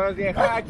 rozjechać